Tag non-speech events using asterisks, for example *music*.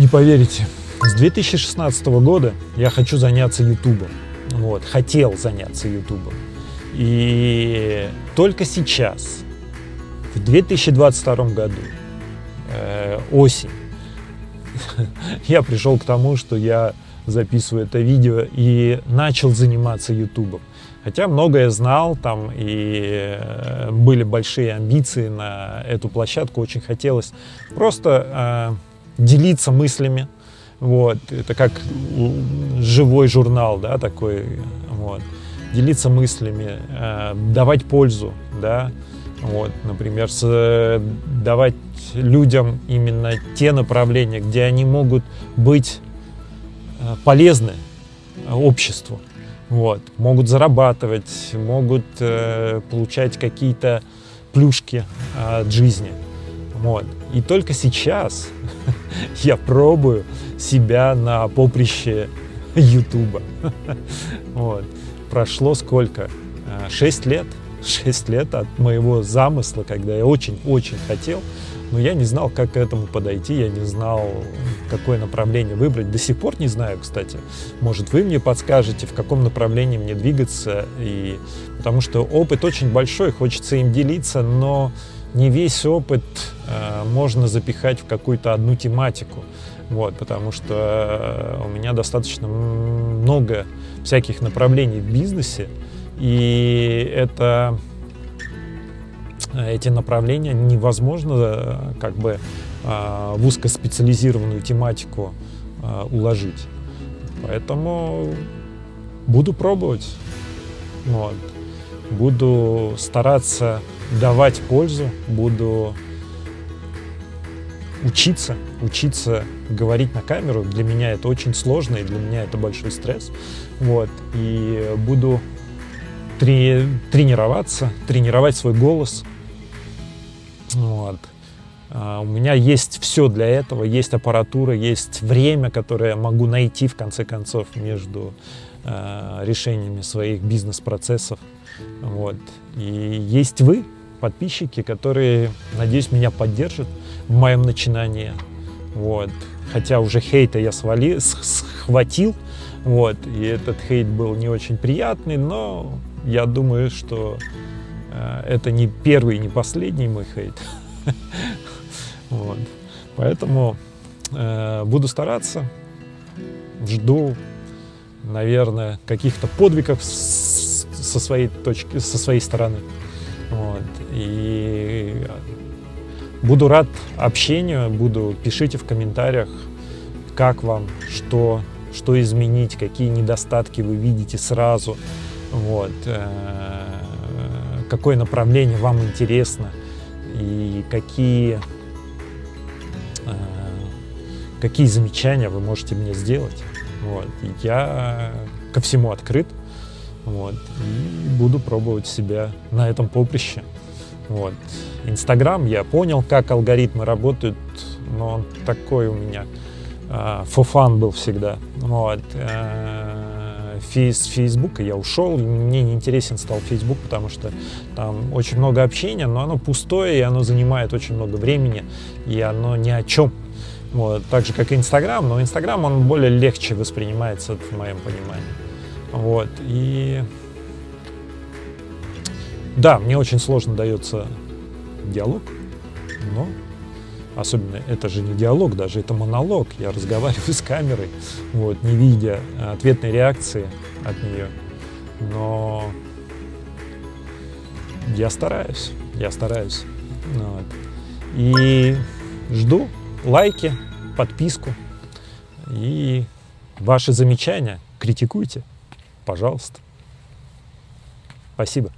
Не поверите, с 2016 года я хочу заняться ютубом. Вот, хотел заняться ютубом. И только сейчас, в 2022 году, э, осень, *laughs* я пришел к тому, что я записываю это видео и начал заниматься ютубом. Хотя многое знал, там и э, были большие амбиции на эту площадку, очень хотелось просто э, делиться мыслями, вот, это как живой журнал, да, такой, вот, делиться мыслями, э, давать пользу, да, вот, например, с, давать людям именно те направления, где они могут быть э, полезны обществу, вот, могут зарабатывать, могут э, получать какие-то плюшки э, от жизни. Вот. И только сейчас *laughs* *laughs* я пробую себя на поприще Ютуба. *laughs* Вот. Прошло сколько? Э, шесть лет. *laughs* Шесть лет от моего замысла, когда я очень-очень хотел но я не знал, как к этому подойти, я не знал, какое направление выбрать. До сих пор не знаю, кстати. Может, вы мне подскажете, в каком направлении мне двигаться, и... потому что опыт очень большой, хочется им делиться, но не весь опыт э, можно запихать в какую-то одну тематику. Вот, потому что э, у меня достаточно много всяких направлений в бизнесе, и это эти направления невозможно э, как бы э, в узкоспециализированную тематику э, уложить. Поэтому буду пробовать. Вот. Буду стараться давать пользу, буду учиться, учиться говорить на камеру. Для меня это очень сложно, и для меня это большой стресс. Вот. И буду трени тренироваться, тренировать свой голос, вот. А, у меня есть все для этого, есть аппаратура, есть время, которое я могу найти, в конце концов, между э, решениями своих бизнес-процессов. Вот. И есть вы, подписчики, которые, надеюсь, меня поддержат в моем начинании. Вот. Хотя уже хейта я свали, схватил, вот, и этот хейт был не очень приятный, но я думаю, что Э, это не первый не последний мой хейт. *laughs* Вот. Поэтому э, буду стараться, жду, наверное, каких-то подвигов со своей точки, со своей стороны. Вот. И буду рад общению, буду, пишите в комментариях, как вам, что, что изменить, какие недостатки вы видите сразу. Вот. Э, какое направление вам интересно и какие, э, какие замечания вы можете мне сделать. Вот. Я ко всему открыт вот, и буду пробовать себя на этом поприще. Вот. Инстаграм, я понял, как алгоритмы работают, но он такой у меня э, фофан был всегда. Вот. Э, с Фейсбука я ушел, мне не интересен стал Фейсбук, потому что там очень много общения, но оно пустое, и оно занимает очень много времени, и оно ни о чем. Вот, так же, как и Инстаграм, но Инстаграм, он более легче воспринимается, в моем понимании. Вот, и... Да, мне очень сложно дается диалог, но Особенно это же не диалог, даже это монолог. Я разговариваю с камерой, вот, не видя ответной реакции от нее. Но я стараюсь, я стараюсь. Вот. И жду лайки, подписку и ваши замечания. Критикуйте, пожалуйста. Спасибо.